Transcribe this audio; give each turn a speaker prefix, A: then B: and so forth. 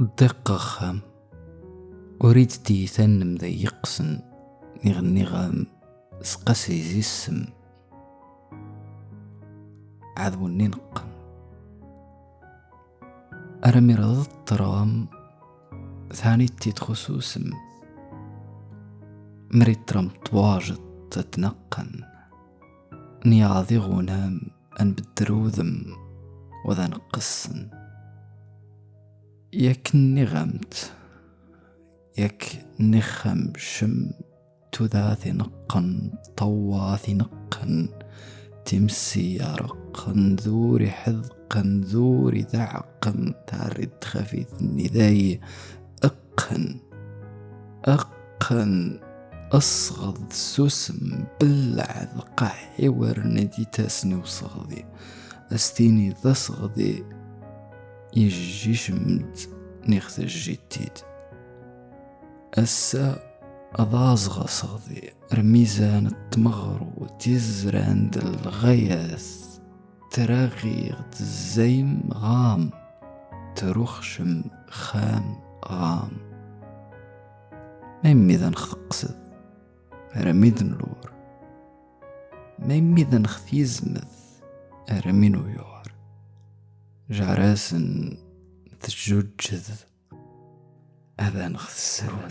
A: الدقة خام أريد تيثن مذيقسن نغني غام سقسي زي السم عذو ننق أرمي رض الترام ثاني تيت خصوصم مريد ترم طواجت تتنقن. نياضي غنام أن بدروذم. وذا نقصن ياك نغمت ياك نخم شم تذاثي نقن طواثي نقن تمسي يرقن ذوري حذقن ذوري ذعقن تارد خفيث النداي أقن أقن أصغض سوسم بلع ذقحي ورندي تاسني وصغدي أستيني ذا صغدي يجي شمد نيخت الجديد أسا أضازغ صغدي رميزان التمغر وتزر عند الغياث تراغي الزيم غام ترخشم خام غام ما يميذا نخقصد رميد نلور ما يميذا نختيزمذ رمي نويور جعراسن تجوجذ هذا نخسر